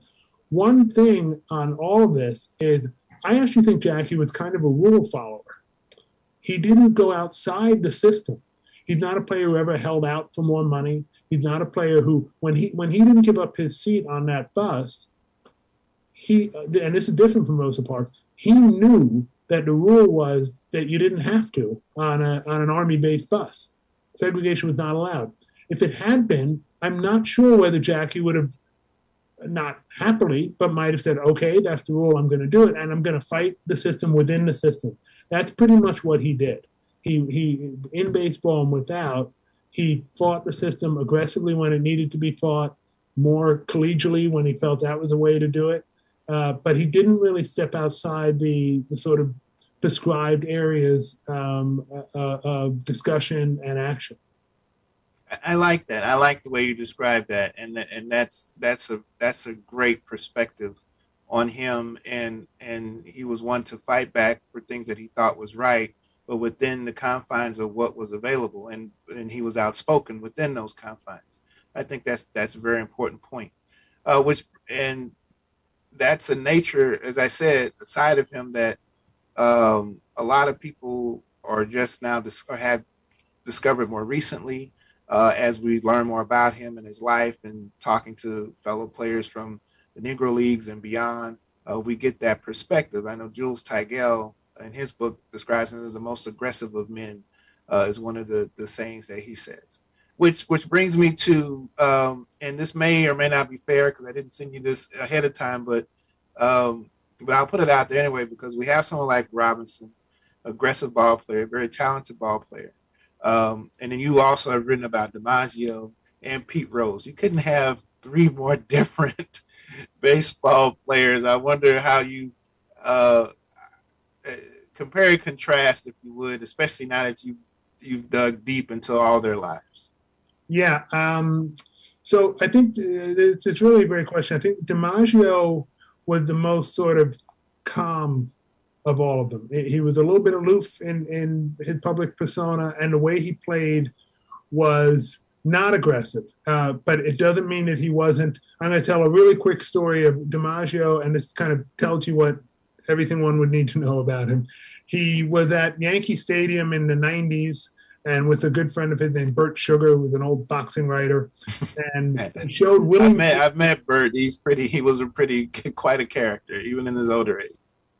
One thing on all of this is I actually think Jackie was kind of a rule follower. He didn't go outside the system. He's not a player who ever held out for more money. He's not a player who, when he when he didn't give up his seat on that bus, he uh, and this is different from Rosa Parks. He knew that the rule was that you didn't have to on a on an army-based bus. Segregation was not allowed. If it had been, I'm not sure whether Jackie would have not happily, but might have said, okay, that's the rule, I'm going to do it, and I'm going to fight the system within the system. That's pretty much what he did. He, he in baseball and without, he fought the system aggressively when it needed to be fought, more collegially when he felt that was a way to do it. Uh, but he didn't really step outside the, the sort of prescribed areas um, uh, of discussion and action. I like that. I like the way you describe that, and and that's that's a that's a great perspective on him. And and he was one to fight back for things that he thought was right, but within the confines of what was available, and and he was outspoken within those confines. I think that's that's a very important point. Uh, which and that's a nature, as I said, a side of him that um, a lot of people are just now dis- have discovered more recently uh, as we learn more about him and his life and talking to fellow players from the Negro Leagues and beyond, uh, we get that perspective. I know Jules Tygiel in his book describes him as the most aggressive of men, uh, is one of the, the sayings that he says. Which which brings me to, um, and this may or may not be fair because I didn't send you this ahead of time, but um, but I'll put it out there anyway because we have someone like Robinson, aggressive ball player, very talented ball player. Um, and then you also have written about DiMaggio and Pete Rose. You couldn't have three more *laughs* different baseball players. I wonder how you uh, compare and contrast, if you would, especially now that you you've dug deep into all their lives. Yeah. Um, so I think it's, it's really a great question. I think DiMaggio was the most sort of calm of all of them. He was a little bit aloof in, in his public persona, and the way he played was not aggressive. Uh, but it doesn't mean that he wasn't. I'm going to tell a really quick story of DiMaggio, and this kind of tells you what everything one would need to know about him. He was at Yankee Stadium in the 90s and with a good friend of his named Bert Sugar, who was an old boxing writer, and *laughs* he showed Willie. I've met, I've met Bert. He's pretty. He was a pretty *laughs* quite a character, even in his older age.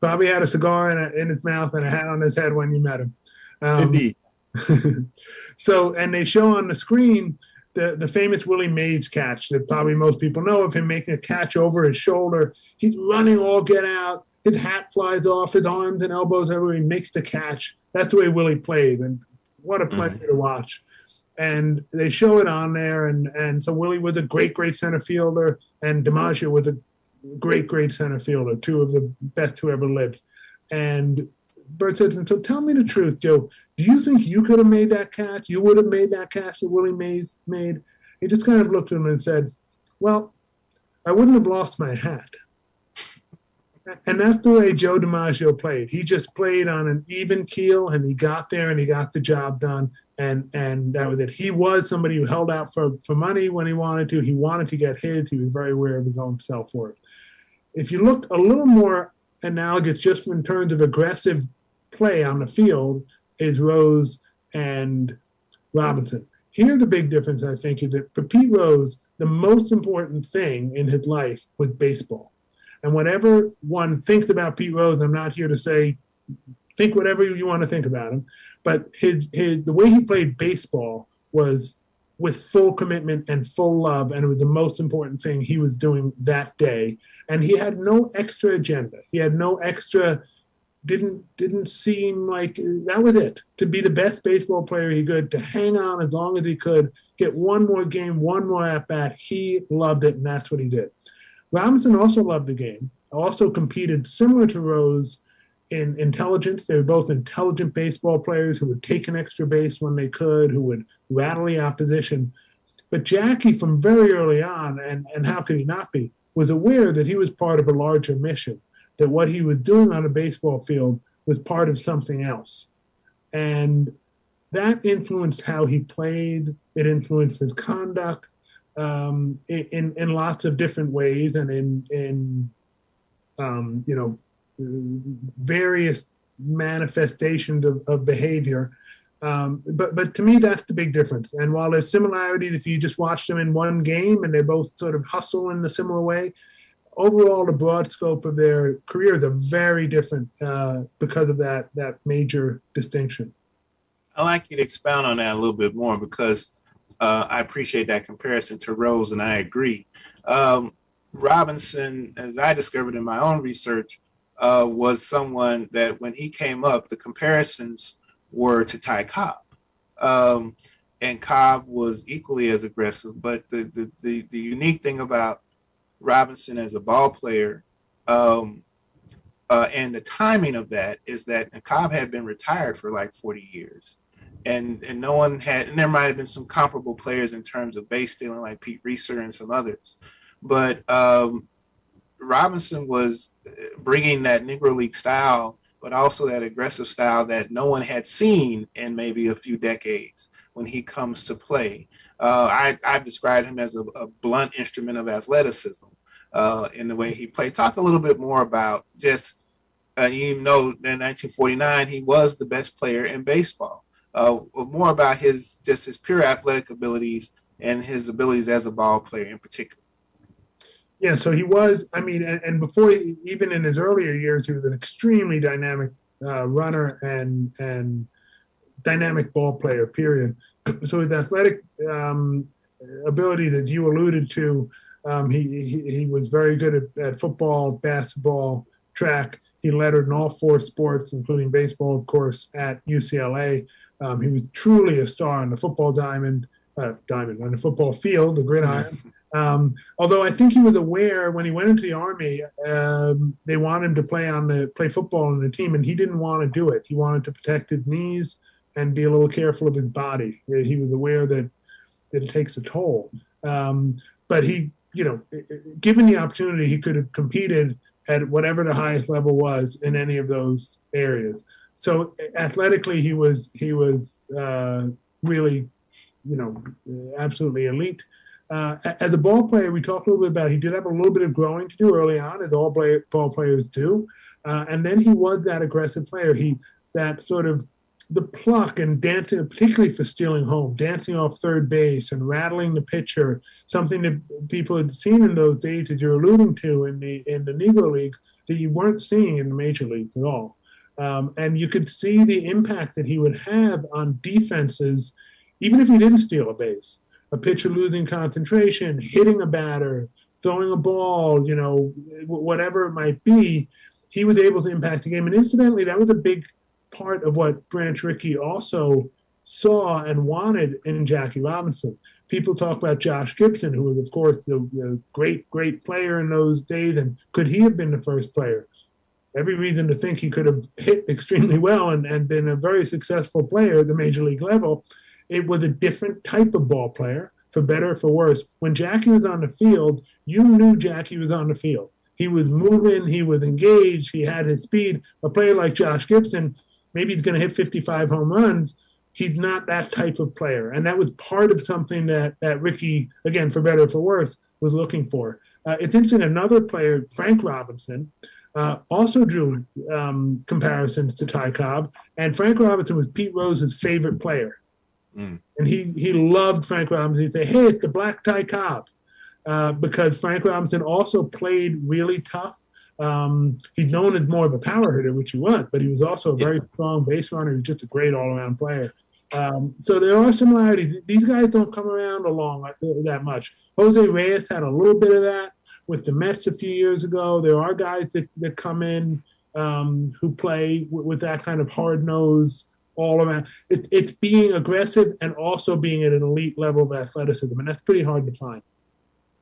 Probably had a cigar in, a, in his mouth and a hat on his head when you met him. Um, Indeed. *laughs* so, and they show on the screen the, the famous Willie Mays catch that probably most people know of him making a catch over his shoulder. He's running all get out. His hat flies off, his arms and elbows everywhere. He makes the catch. That's the way Willie played. And what a pleasure mm-hmm. to watch. And they show it on there. And, and so Willie was a great, great center fielder, and DiMaggio was a great, great center fielder, two of the best who ever lived. And Bert said, so tell me the truth, Joe. Do you think you could have made that catch? You would have made that catch that Willie Mays made? He just kind of looked at him and said, Well, I wouldn't have lost my hat. *laughs* And that's the way Joe DiMaggio played. He just played on an even keel and he got there and he got the job done. And and that was it. He was somebody who held out for, for money when he wanted to. He wanted to get his. He was very aware of his own self worth. If you looked a little more analogous just in terms of aggressive play on the field, is Rose and Robinson. Here, the big difference, I think, is that for Pete Rose, the most important thing in his life was baseball. And whatever one thinks about Pete Rose, I'm not here to say think whatever you want to think about him, but his, his the way he played baseball was with full commitment and full love. And it was the most important thing he was doing that day. And he had no extra agenda. He had no extra, didn't didn't seem like that was it. To be the best baseball player he could, to hang on as long as he could, get one more game, one more at bat. He loved it, and that's what he did. Robinson also loved the game, also competed similar to Rose in intelligence. They were both intelligent baseball players who would take an extra base when they could, who would rattle the opposition. But Jackie, from very early on, and, and how could he not be, was aware that he was part of a larger mission, that what he was doing on a baseball field was part of something else. And that influenced how he played, it influenced his conduct um, in, in lots of different ways and in, in um, you know, various manifestations of, of behavior. Um, but but to me, that's the big difference. And while there's similarities, if you just watch them in one game and they both sort of hustle in a similar way, overall, the broad scope of their careers are very different uh, because of that that major distinction. I'd like you to expound on that a little bit more because uh, I appreciate that comparison to Rose, and I agree. Um, Robinson, as I discovered in my own research, uh, was someone that when he came up, the comparisons were to Ty Cobb. Um, and Cobb was equally as aggressive. But the, the, the, the, unique thing about Robinson as a ball player um, uh, and the timing of that is that Cobb had been retired for like 40 years. And, and no one had, and there might have been some comparable players in terms of base stealing, like Pete Reiser and some others. But um, Robinson was bringing that Negro League style, but also that aggressive style that no one had seen in maybe a few decades when he comes to play. Uh, I, I've described him as a, a blunt instrument of athleticism uh, in the way he played. Talk a little bit more about just, uh, you know, in 1949, he was the best player in baseball. Uh, more about his just his pure athletic abilities and his abilities as a ball player in particular. Yeah, so he was. I mean, and, and before, even in his earlier years, he was an extremely dynamic uh, runner and and dynamic ball player. Period. *clears throat* So his athletic um, ability that you alluded to, um, he, he, he was very good at, at football, basketball, track. He lettered in all four sports, including baseball, of course, at UCLA. Um, he was truly a star on the football diamond, uh, diamond on the football field, the gridiron. *laughs* Um, although I think he was aware when he went into the army, um, they wanted him to play on the play football on the team, and he didn't want to do it. He wanted to protect his knees and be a little careful of his body. He was aware that, that it takes a toll. Um, but he, you know, given the opportunity, he could have competed at whatever the highest level was in any of those areas. So athletically, he was he was uh, really, you know, absolutely elite. Uh, as a ball player, we talked a little bit about he did have a little bit of growing to do early on, as all play, ball players do, uh, and then he was that aggressive player. He that sort of the pluck and dancing, particularly for stealing home, dancing off third base and rattling the pitcher, something that people had seen in those days that you're alluding to in the in the Negro leagues that you weren't seeing in the major leagues at all. Um, and you could see the impact that he would have on defenses, even if he didn't steal a base a pitcher losing concentration, hitting a batter, throwing a ball, you know, whatever it might be, he was able to impact the game. And incidentally, that was a big part of what Branch Rickey also saw and wanted in Jackie Robinson. People talk about Josh Gibson, who was, of course, the, the great, great player in those days. And could he have been the first player? Every reason to think he could have hit extremely well and, and been a very successful player at the major league level it was a different type of ball player, for better or for worse. When Jackie was on the field, you knew Jackie was on the field. He was moving, he was engaged, he had his speed. A player like Josh Gibson, maybe he's going to hit 55 home runs. He's not that type of player. And that was part of something that, that Rickey, again, for better or for worse, was looking for. Uh, it's interesting, another player, Frank Robinson, uh, also drew um, comparisons to Ty Cobb. And Frank Robinson was Pete Rose's favorite player. Mm. And he, he loved Frank Robinson. He'd say, hey, it's the Black Ty Cobb. Uh, because Frank Robinson also played really tough. Um, he's known as more of a power hitter, which he was, but he was also a very strong base runner. He was just a great all around player. Um, so there are similarities. These guys don't come around along like that much. Jose Reyes had a little bit of that with the Mets a few years ago. There are guys that, that come in um, who play with, with that kind of hard nose all around. It, it's being aggressive and also being at an elite level of athleticism, and that's pretty hard to find.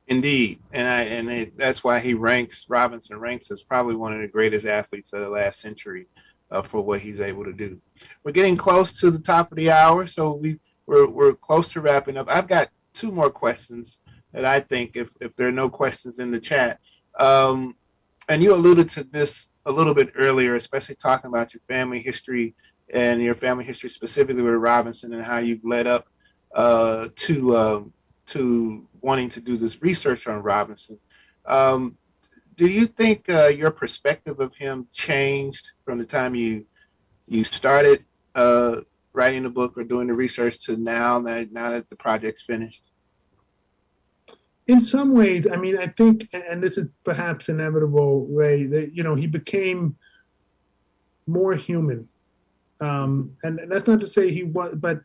Indeed, and I and it, that's why he ranks Robinson ranks as probably one of the greatest athletes of the last century uh, for what he's able to do. We're getting close to the top of the hour, so we we're we're close to wrapping up. I've got two more questions that I think, if if there are no questions in the chat, um, and you alluded to this a little bit earlier, especially talking about your family history and your family history specifically with Robinson and how you've led up uh, to um, to wanting to do this research on Robinson. Um, do you think uh, your perspective of him changed from the time you you started uh, writing the book or doing the research to now that now that the project's finished? In some ways, I mean, I think, and this is perhaps inevitable, Ray, that you know he became more human, um, and that's not to say he was, but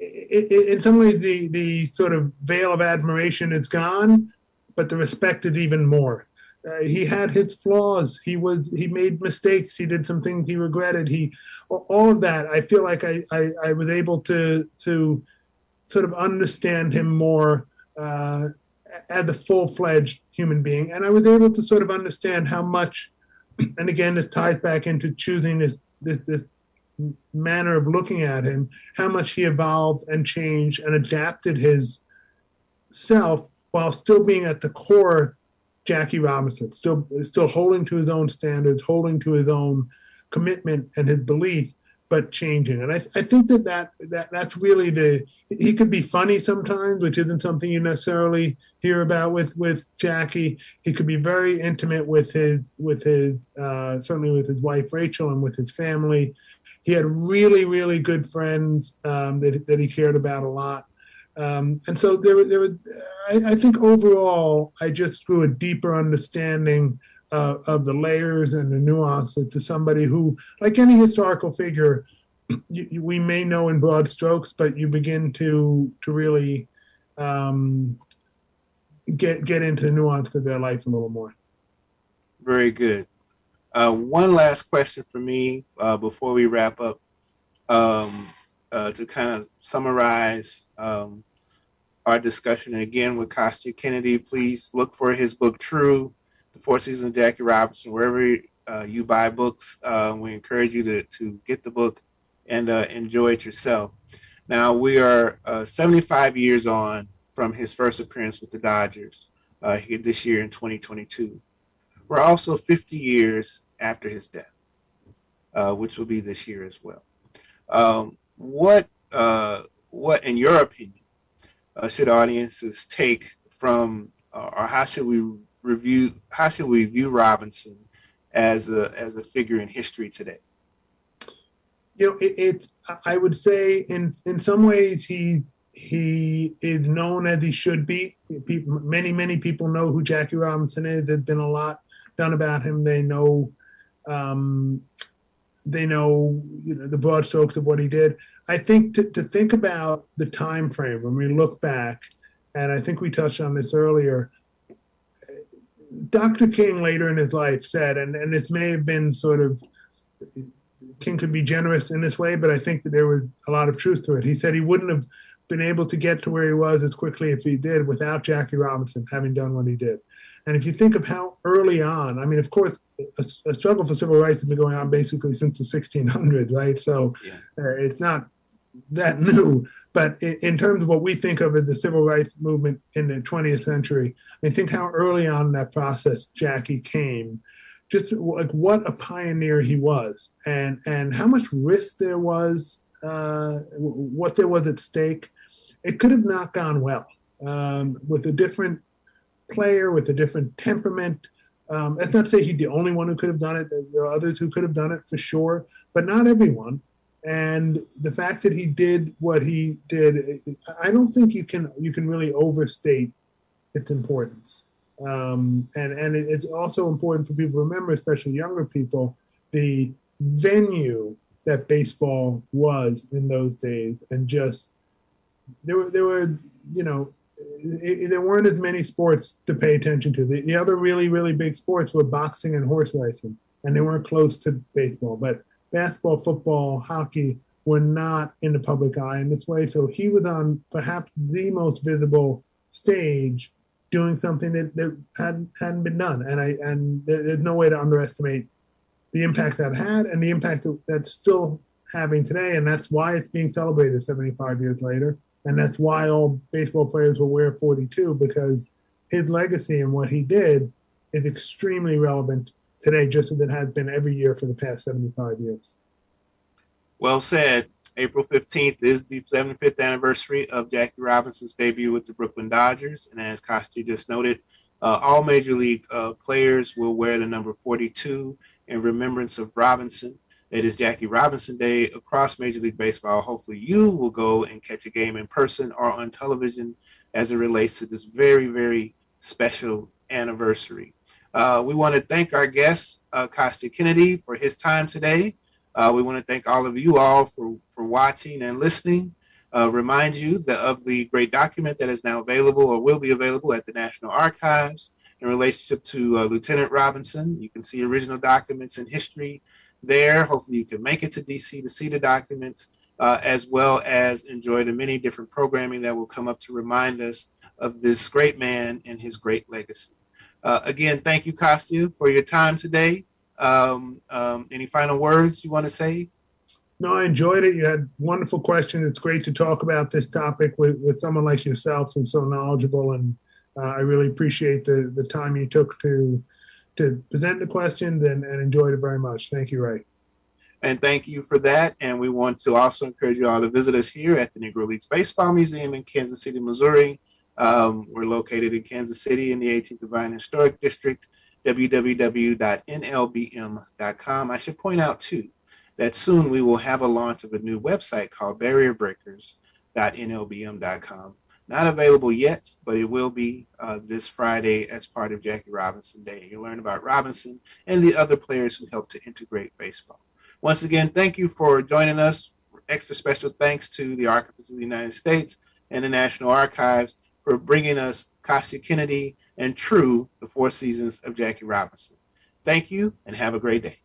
in some ways, the the sort of veil of admiration is gone, but the respect is even more. Uh, he had his flaws. He was he made mistakes. He did some things he regretted. He all of that. I feel like I I, I was able to to sort of understand him more uh, as a full fledged human being, and I was able to sort of understand how much. And again, this ties back into choosing this this, this manner of looking at him, how much he evolved and changed and adapted his self while still being at the core Jackie Robinson, still still holding to his own standards, holding to his own commitment and his belief, but changing. And I, I think that, that that that's really the he could be funny sometimes, which isn't something you necessarily hear about with with Jackie. He could be very intimate with his with his uh, certainly with his wife Rachel and with his family. He had really really good friends um, that that he cared about a lot. Um, and so there, there was, I, I, think overall, I just grew a deeper understanding uh, of the layers and the nuances to somebody who, like any historical figure, you, we may know in broad strokes, but you begin to to really um, get get into the nuance of their life a little more. Very good. Uh, one last question for me uh, before we wrap up. Um, uh, to kind of summarize um, our discussion. Again, with Kostya Kennedy, please look for his book, True, The Four Seasons of Jackie Robinson, wherever uh, you buy books. Uh, we encourage you to, to get the book and uh, enjoy it yourself. Now, we are uh, 75 years on from his first appearance with the Dodgers uh, here this year in 2022. We're also 50 years after his death, which will be this year as well. Um, what uh, what in your opinion uh, should audiences take from uh, or how should we review how should we view Robinson as a as a figure in history today? You know, it, it I would say in in some ways he he is known as he should be. People, many many people know who Jackie Robinson is. There's been a lot done about him. They know um, they know, you know the broad strokes of what he did. I think to, to think about the time frame when we look back, and I think we touched on this earlier. Dr. King later in his life said, and, and this may have been sort of King could be generous in this way, but I think that there was a lot of truth to it. He said he wouldn't have been able to get to where he was as quickly if he did without Jackie Robinson having done what he did. And if you think of how early on, I mean, of course, a, a struggle for civil rights has been going on basically since the 1600s, right? So yeah. uh, it's not that *laughs* new. But in, in, terms of what we think of as the civil rights movement in the 20th century, I think how early on in that process Jackie came, just like what a pioneer he was, and and how much risk there was, uh, what there was at stake. It could have not gone well um, with a different player with a different temperament. Um, that's not to say he's the only one who could have done it. There are others who could have done it for sure, but not everyone. And the fact that he did what he did, I don't think you can you can really overstate its importance. Um, and and it's also important for people to remember, especially younger people, the venue that baseball was in those days, and just there were there were you know it, there weren't as many sports to pay attention to. The, the other really really big sports were boxing and horse racing, and they weren't close to baseball. But basketball, football, hockey were not in the public eye in this way. So he was on perhaps the most visible stage doing something that, that hadn't hadn't been done. And I and there, there's no way to underestimate the impact that had and the impact that, that's still having today. And that's why it's being celebrated 75 years later. And that's why all baseball players will wear 42 because his legacy and what he did is extremely relevant today, just as it has been every year for the past 75 years. Well said. April 15th is the 75th anniversary of Jackie Robinson's debut with the Brooklyn Dodgers. And as Kostya just noted, uh, all major league uh, players will wear the number 42 in remembrance of Robinson. It is Jackie Robinson Day across Major League Baseball. Hopefully, you will go and catch a game in person or on television as it relates to this very, very special anniversary. Uh, we want to thank our guest, uh, Kostya Kennedy, for his time today. Uh, we want to thank all of you all for, for watching and listening. Uh, remind you that of the great document that is now available or will be available at the National Archives in relationship to uh, Lieutenant Robinson. You can see original documents and history there. Hopefully, you can make it to DC to see the documents, uh, as well as enjoy the many different programming that will come up to remind us of this great man and his great legacy. Uh, again, thank you, Kostya, for your time today. Um, um, any final words you want to say? No, I enjoyed it. You had wonderful questions. It's great to talk about this topic with, with someone like yourself and so knowledgeable. And uh, I really appreciate the, the time you took to to present the questions and, and enjoyed it very much. Thank you, Ray. And thank you for that. And we want to also encourage you all to visit us here at the Negro Leagues Baseball Museum in Kansas City, Missouri. Um, we're located in Kansas City in the 18th and Vine Historic District, www.nlbm.com. I should point out, too, that soon we will have a launch of a new website called barrierbreakers.nlbm.com. Not available yet, but it will be uh, this Friday as part of Jackie Robinson Day. You'll learn about Robinson and the other players who helped to integrate baseball. Once again, thank you for joining us. Extra special thanks to the Archives of the United States and the National Archives for bringing us Kostya Kennedy and True, the four seasons of Jackie Robinson. Thank you and have a great day.